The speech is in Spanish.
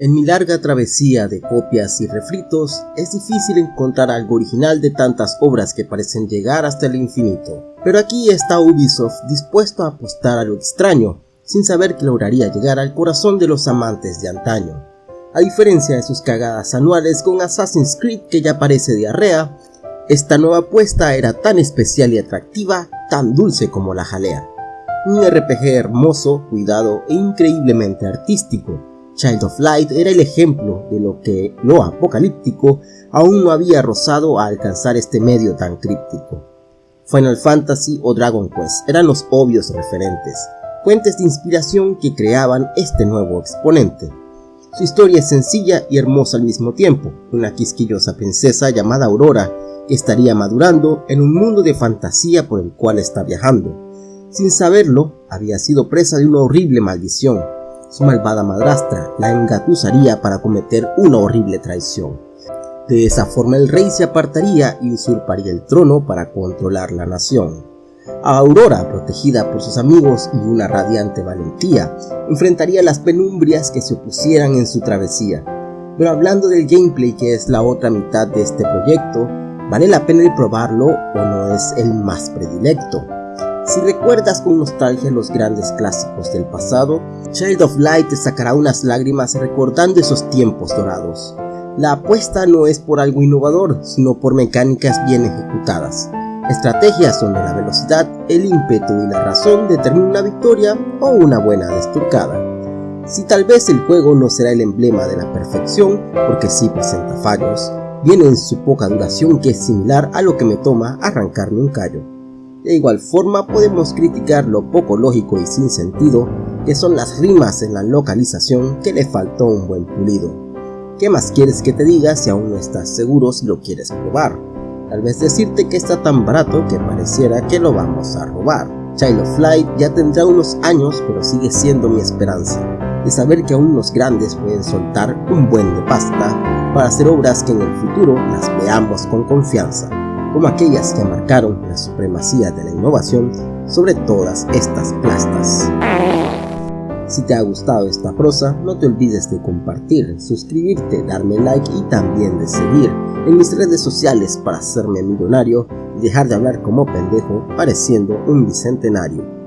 En mi larga travesía de copias y refritos, es difícil encontrar algo original de tantas obras que parecen llegar hasta el infinito. Pero aquí está Ubisoft dispuesto a apostar a lo extraño, sin saber que lograría llegar al corazón de los amantes de antaño. A diferencia de sus cagadas anuales con Assassin's Creed que ya parece diarrea, esta nueva apuesta era tan especial y atractiva, tan dulce como la jalea. Un RPG hermoso, cuidado e increíblemente artístico, Child of Light era el ejemplo de lo que lo apocalíptico aún no había rozado a alcanzar este medio tan críptico. Final Fantasy o Dragon Quest eran los obvios referentes, fuentes de inspiración que creaban este nuevo exponente. Su historia es sencilla y hermosa al mismo tiempo, una quisquillosa princesa llamada Aurora que estaría madurando en un mundo de fantasía por el cual está viajando. Sin saberlo, había sido presa de una horrible maldición, su malvada madrastra la engatusaría para cometer una horrible traición. De esa forma el rey se apartaría y usurparía el trono para controlar la nación. A Aurora, protegida por sus amigos y una radiante valentía, enfrentaría las penumbrias que se opusieran en su travesía. Pero hablando del gameplay que es la otra mitad de este proyecto, ¿vale la pena probarlo o no es el más predilecto? Si recuerdas con nostalgia los grandes clásicos del pasado, Child of Light te sacará unas lágrimas recordando esos tiempos dorados. La apuesta no es por algo innovador, sino por mecánicas bien ejecutadas. Estrategias donde la velocidad, el ímpetu y la razón determinan una victoria o una buena desturcada. Si tal vez el juego no será el emblema de la perfección, porque sí presenta fallos, viene en su poca duración que es similar a lo que me toma arrancarme un callo. De igual forma podemos criticar lo poco lógico y sin sentido que son las rimas en la localización que le faltó un buen pulido. ¿Qué más quieres que te diga si aún no estás seguro si lo quieres probar? Tal vez decirte que está tan barato que pareciera que lo vamos a robar. Child of Light ya tendrá unos años pero sigue siendo mi esperanza de saber que aún los grandes pueden soltar un buen de pasta para hacer obras que en el futuro las veamos con confianza como aquellas que marcaron la supremacía de la innovación sobre todas estas plastas. Si te ha gustado esta prosa, no te olvides de compartir, suscribirte, darme like y también de seguir en mis redes sociales para hacerme millonario y dejar de hablar como pendejo pareciendo un bicentenario.